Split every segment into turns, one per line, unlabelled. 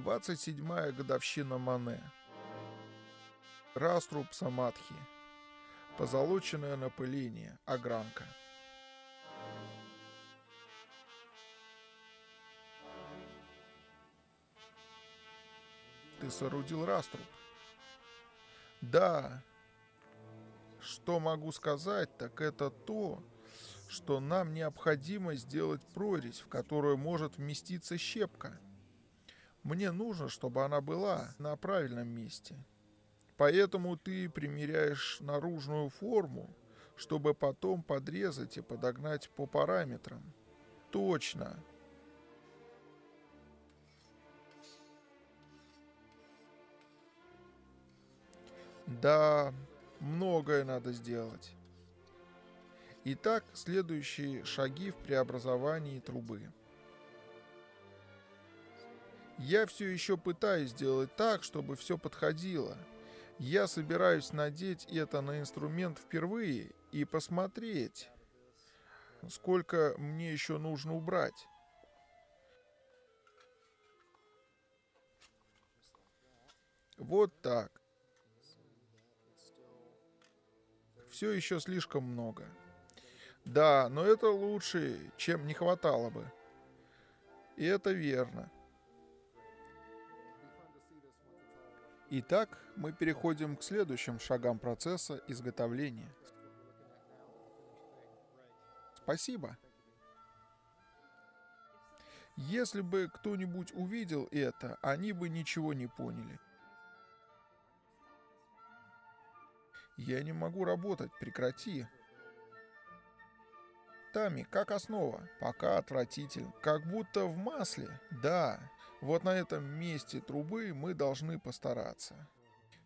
27-я годовщина Мане. Раструб Самадхи. Позолоченное напыление. Огранка. Ты соорудил раструб? Да. Что могу сказать, так это то, что нам необходимо сделать прорезь, в которую может вместиться щепка. Мне нужно, чтобы она была на правильном месте. Поэтому ты примеряешь наружную форму, чтобы потом подрезать и подогнать по параметрам. Точно. Да, многое надо сделать. Итак, следующие шаги в преобразовании трубы. Я все еще пытаюсь сделать так, чтобы все подходило. Я собираюсь надеть это на инструмент впервые и посмотреть, сколько мне еще нужно убрать. Вот так. Все еще слишком много. Да, но это лучше, чем не хватало бы. И это верно. Итак, мы переходим к следующим шагам процесса изготовления. Спасибо. Если бы кто-нибудь увидел это, они бы ничего не поняли. Я не могу работать, прекрати. Тами, как основа. Пока отвратительно. Как будто в масле. Да, вот на этом месте трубы мы должны постараться.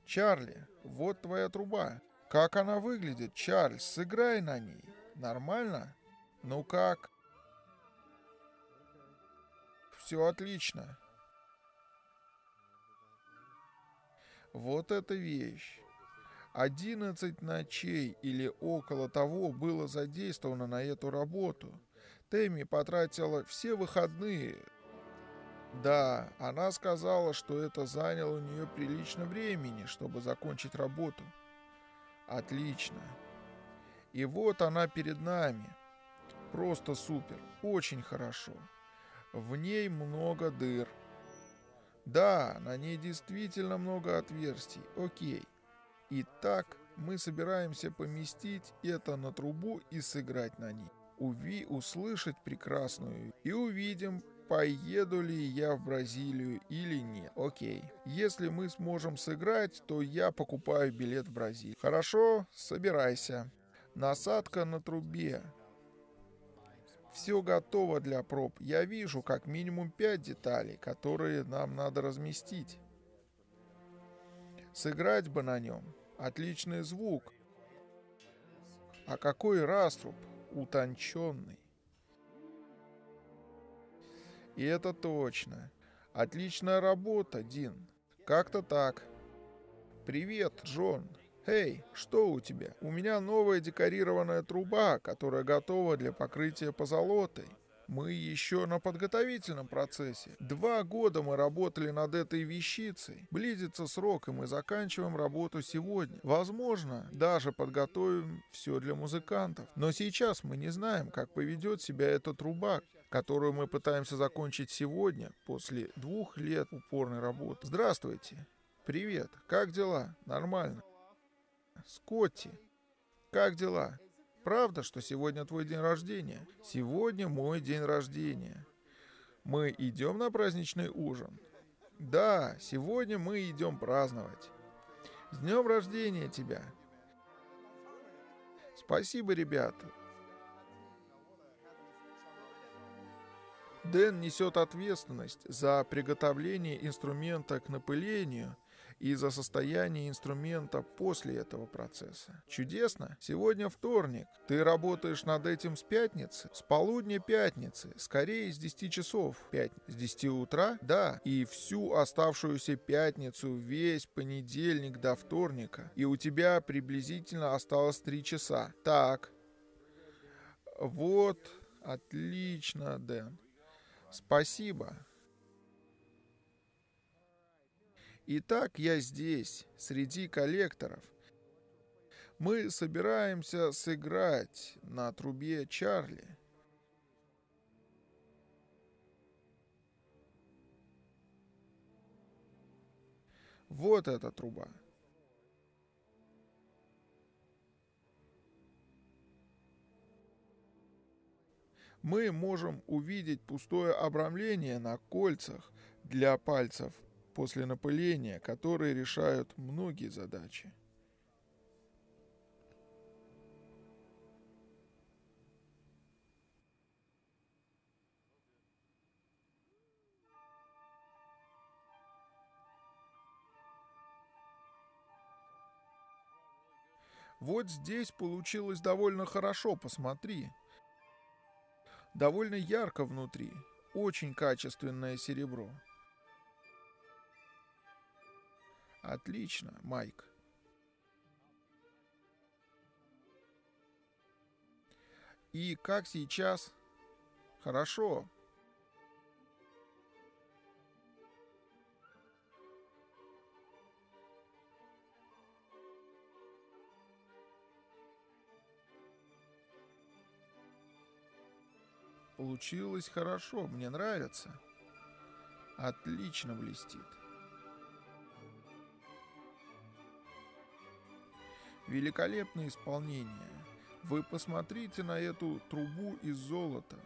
Чарли, вот твоя труба. Как она выглядит, Чарльз, сыграй на ней. Нормально? Ну как? Все отлично. Вот эта вещь. 11 ночей или около того было задействовано на эту работу. Тэмми потратила все выходные. Да, она сказала, что это заняло у нее прилично времени, чтобы закончить работу. Отлично. И вот она перед нами. Просто супер, очень хорошо. В ней много дыр. Да, на ней действительно много отверстий. Окей. Итак, мы собираемся поместить это на трубу и сыграть на ней. Уви услышать прекрасную и увидим, поеду ли я в Бразилию или нет. Окей. Если мы сможем сыграть, то я покупаю билет в Бразилию. Хорошо, собирайся. Насадка на трубе. Все готово для проб. Я вижу как минимум 5 деталей, которые нам надо разместить. Сыграть бы на нем. Отличный звук. А какой раструб утонченный. И это точно. Отличная работа, Дин. Как-то так. Привет, Джон. Эй, что у тебя? У меня новая декорированная труба, которая готова для покрытия позолотой. Мы еще на подготовительном процессе. Два года мы работали над этой вещицей. Близится срок, и мы заканчиваем работу сегодня. Возможно, даже подготовим все для музыкантов. Но сейчас мы не знаем, как поведет себя эта труба, которую мы пытаемся закончить сегодня, после двух лет упорной работы. Здравствуйте. Привет. Как дела? Нормально. Скотти. Как дела? Правда, что сегодня твой день рождения? Сегодня мой день рождения. Мы идем на праздничный ужин? Да, сегодня мы идем праздновать. С днем рождения тебя! Спасибо, ребята. Дэн несет ответственность за приготовление инструмента к напылению и за состояние инструмента после этого процесса. Чудесно. Сегодня вторник. Ты работаешь над этим с пятницы? С полудня пятницы. Скорее, с 10 часов. 5. С 10 утра? Да. И всю оставшуюся пятницу, весь понедельник до вторника. И у тебя приблизительно осталось 3 часа. Так. Вот. Отлично, Дэн. Спасибо. Итак, я здесь, среди коллекторов. Мы собираемся сыграть на трубе Чарли. Вот эта труба. Мы можем увидеть пустое обрамление на кольцах для пальцев после напыления, которые решают многие задачи. Вот здесь получилось довольно хорошо, посмотри. Довольно ярко внутри. Очень качественное серебро. Отлично, Майк. И как сейчас? Хорошо. Получилось хорошо, мне нравится. Отлично блестит. Великолепное исполнение. Вы посмотрите на эту трубу из золота.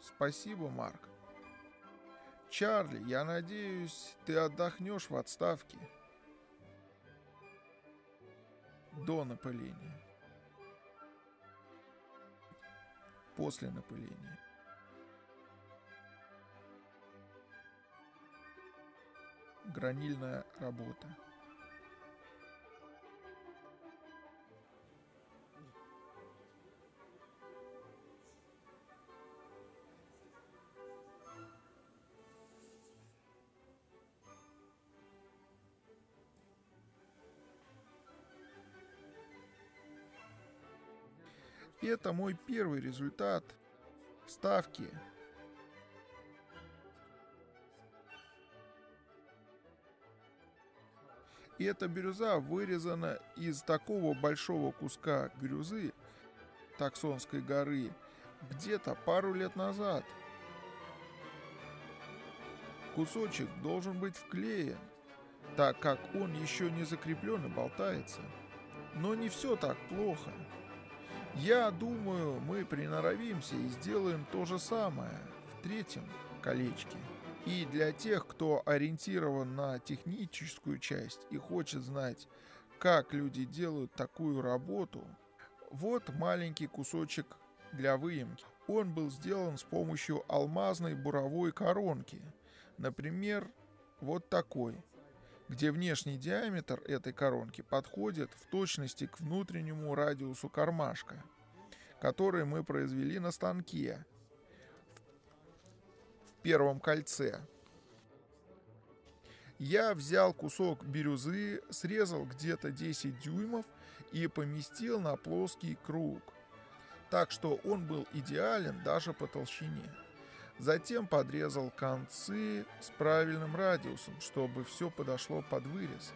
Спасибо, Марк. Чарли, я надеюсь, ты отдохнешь в отставке до напыления. После напыления. Гранильная работа. Это мой первый результат ставки. И эта бирюза вырезана из такого большого куска бирюзы Таксонской горы где-то пару лет назад. Кусочек должен быть вклеен, так как он еще не закреплен и болтается. Но не все так плохо. Я думаю, мы приноровимся и сделаем то же самое в третьем колечке. И для тех, кто ориентирован на техническую часть и хочет знать, как люди делают такую работу, вот маленький кусочек для выемки. Он был сделан с помощью алмазной буровой коронки. Например, вот такой, где внешний диаметр этой коронки подходит в точности к внутреннему радиусу кармашка, который мы произвели на станке первом кольце. Я взял кусок бирюзы, срезал где-то 10 дюймов и поместил на плоский круг, так что он был идеален даже по толщине. Затем подрезал концы с правильным радиусом, чтобы все подошло под вырез.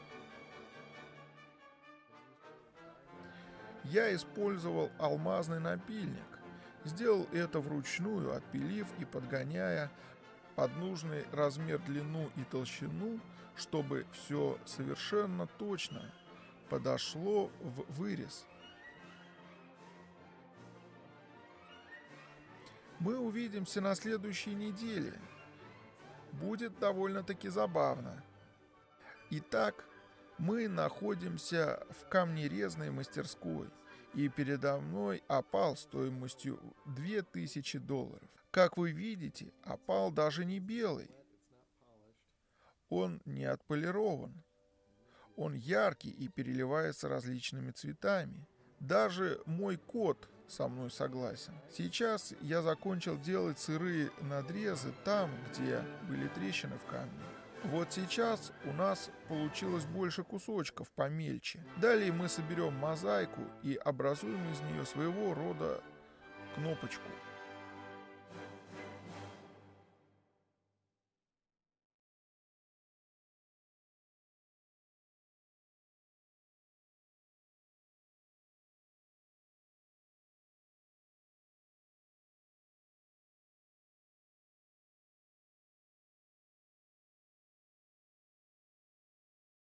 Я использовал алмазный напильник. Сделал это вручную, отпилив и подгоняя под нужный размер длину и толщину, чтобы все совершенно точно подошло в вырез. Мы увидимся на следующей неделе. Будет довольно-таки забавно. Итак, мы находимся в камнерезной мастерской, и передо мной опал стоимостью 2000 долларов. Как вы видите, опал даже не белый. Он не отполирован. Он яркий и переливается различными цветами. Даже мой кот со мной согласен. Сейчас я закончил делать сырые надрезы там, где были трещины в камне. Вот сейчас у нас получилось больше кусочков помельче. Далее мы соберем мозаику и образуем из нее своего рода кнопочку.